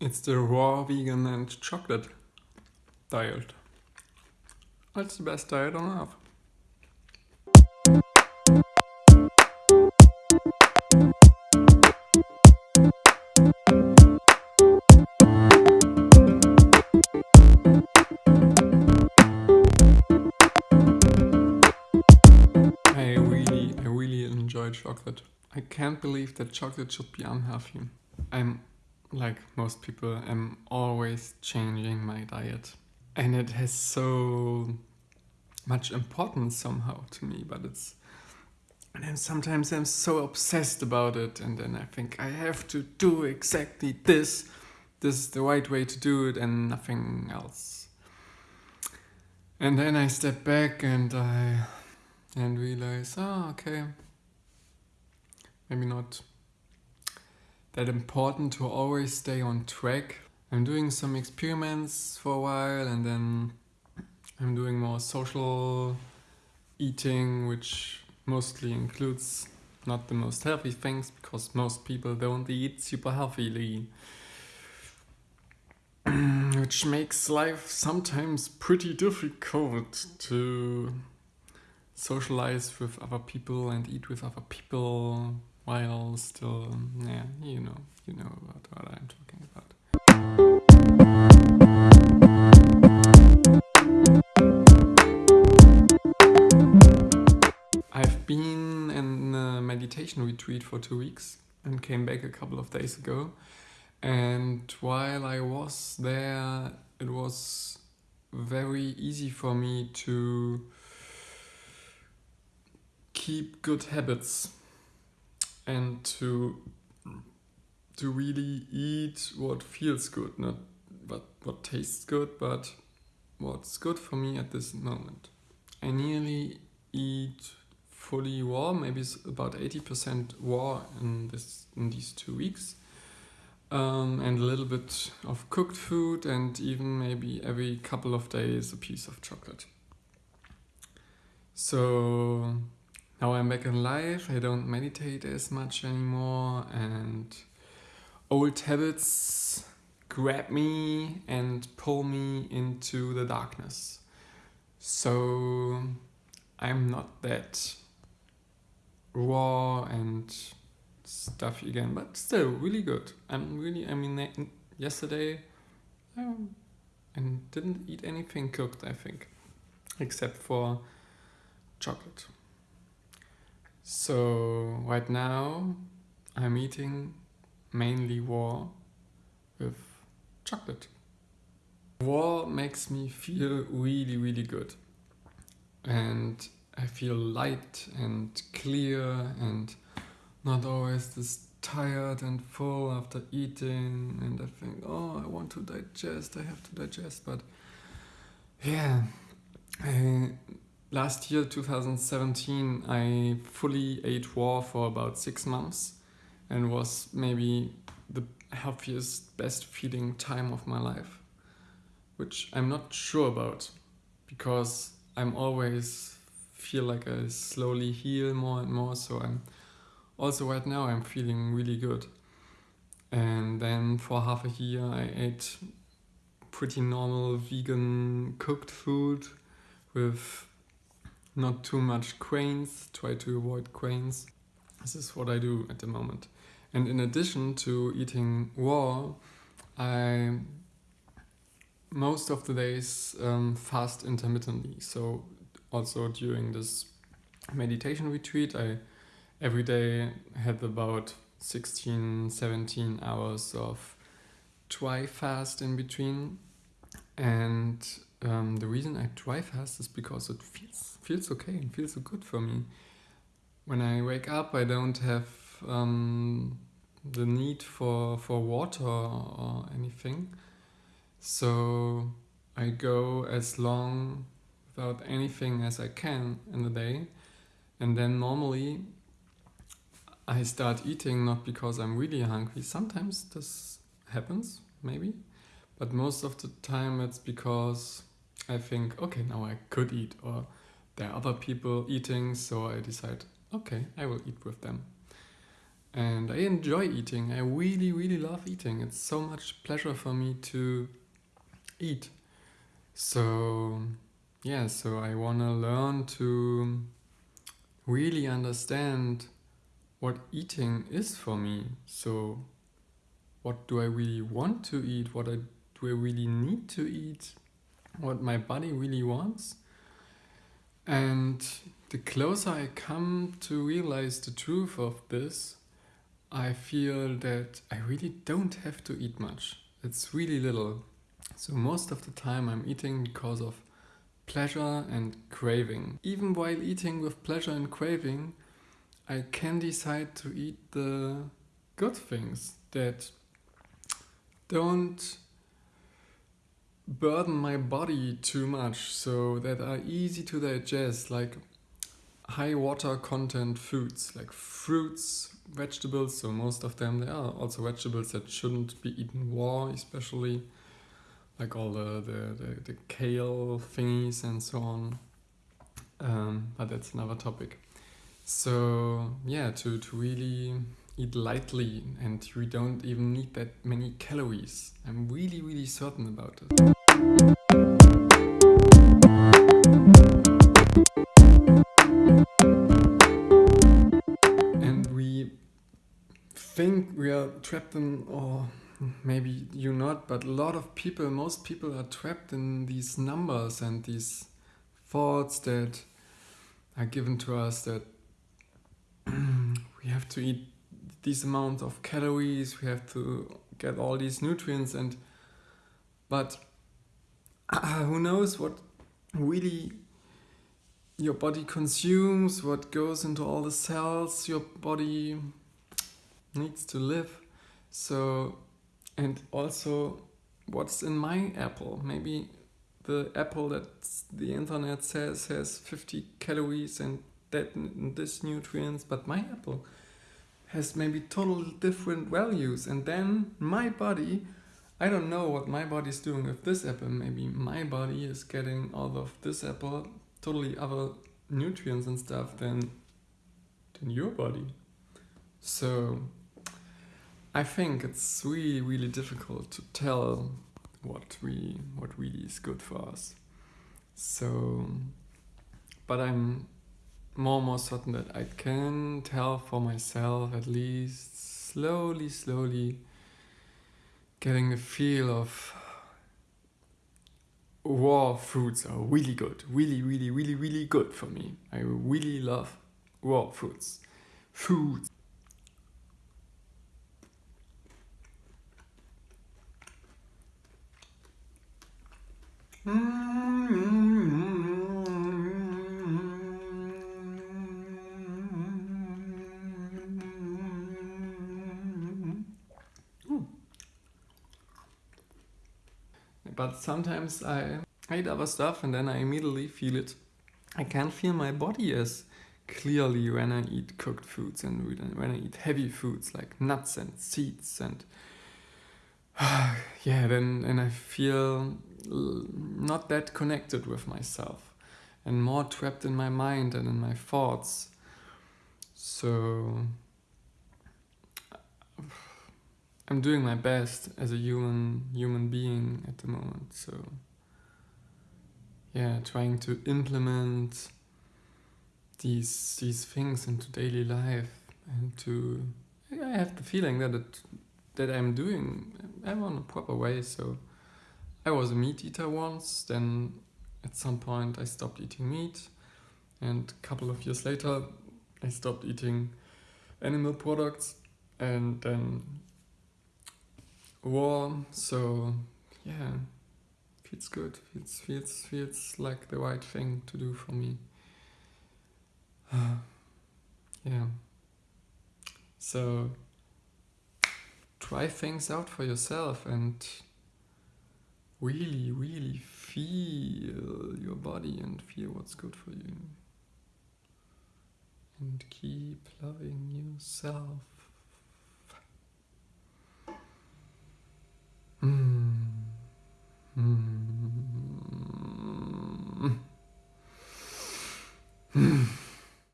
It's the raw vegan and chocolate diet. That's the best diet on earth. I really, I really enjoy chocolate. I can't believe that chocolate should be unhealthy. I'm like most people, I'm always changing my diet. And it has so much importance somehow to me, but it's and then sometimes I'm so obsessed about it and then I think I have to do exactly this. This is the right way to do it and nothing else. And then I step back and I and realize, oh okay. Maybe not that important to always stay on track. I'm doing some experiments for a while and then I'm doing more social eating, which mostly includes not the most healthy things because most people don't eat super healthily. which makes life sometimes pretty difficult to socialize with other people and eat with other people while still, yeah, you know, you know about what I'm talking about. I've been in a meditation retreat for two weeks and came back a couple of days ago. And while I was there, it was very easy for me to keep good habits and to to really eat what feels good, not what what tastes good, but what's good for me at this moment. I nearly eat fully raw, maybe it's about 80% raw in this in these two weeks. Um, and a little bit of cooked food and even maybe every couple of days a piece of chocolate. So now I'm back in life, I don't meditate as much anymore and old habits grab me and pull me into the darkness. So I'm not that raw and stuffy again, but still really good. I'm really, I mean, yesterday um, I didn't eat anything cooked, I think, except for chocolate. So right now I'm eating mainly raw with chocolate. Raw makes me feel really, really good. And I feel light and clear and not always this tired and full after eating and I think, oh, I want to digest, I have to digest. But yeah, I, last year, 2017, I fully ate raw for about six months and was maybe the healthiest, best feeling time of my life, which I'm not sure about because I'm always feel like I slowly heal more and more. So I'm also right now I'm feeling really good. And then for half a year I ate pretty normal vegan cooked food with not too much grains, try to avoid grains. This is what I do at the moment. And in addition to eating raw, I most of the days um, fast intermittently. So also during this meditation retreat, I every day had about 16, 17 hours of dry fast in between. And um, the reason I dry fast is because it feels feels okay and feels so good for me. When I wake up, I don't have um, the need for for water or anything, so I go as long without anything as I can in the day, and then normally I start eating not because I'm really hungry. Sometimes this happens, maybe, but most of the time it's because I think, okay, now I could eat, or there are other people eating, so I decide, okay, I will eat with them. and I enjoy eating. I really, really love eating. It's so much pleasure for me to eat. So, yeah, so I want to learn to really understand what eating is for me. So, what do I really want to eat? What I, do I really need to eat? What my body really wants? And the closer I come to realize the truth of this, I feel that I really don't have to eat much. It's really little. So most of the time I'm eating because of pleasure and craving. Even while eating with pleasure and craving, I can decide to eat the good things that don't burden my body too much so that are easy to digest like high water content foods like fruits vegetables. So most of them there are also vegetables that shouldn't be eaten raw especially like all the the, the, the kale thingies and so on. Um, but that's another topic. So yeah to, to really eat lightly and we don't even need that many calories. I'm really really certain about it and we think we are trapped in or maybe you not but a lot of people most people are trapped in these numbers and these thoughts that are given to us that we have to eat this amount of calories we have to get all these nutrients and but who knows what really your body consumes what goes into all the cells your body needs to live. So and also what's in my apple. Maybe the apple that the internet says has 50 calories and that this nutrients but my apple has maybe total different values. And then my body i don't know what my body is doing with this apple maybe my body is getting out of this apple totally other nutrients and stuff than than your body so I think it's really, really difficult to tell what we what really is good for us. So, but I'm more and more certain that I can tell for myself at least slowly, slowly getting the feel of raw fruits are really good, really, really, really, really good for me. I really love raw fruits, foods. But sometimes I eat other stuff and then I immediately feel it. I can't feel my body as clearly when I eat cooked foods and when I eat heavy foods like nuts and seeds and yeah, then and I feel not that connected with myself and more trapped in my mind and in my thoughts. So I'm doing my best as a human human being at the moment. So yeah, trying to implement these these things into daily life and to I have the feeling that it that I'm doing I'm on a proper way. So I was a meat eater once, then at some point I stopped eating meat, and a couple of years later I stopped eating animal products, and then war. So yeah, feels good. Feels feels feels like the right thing to do for me. yeah. So try things out for yourself and really, really feel your body and feel what's good for you. And keep loving yourself.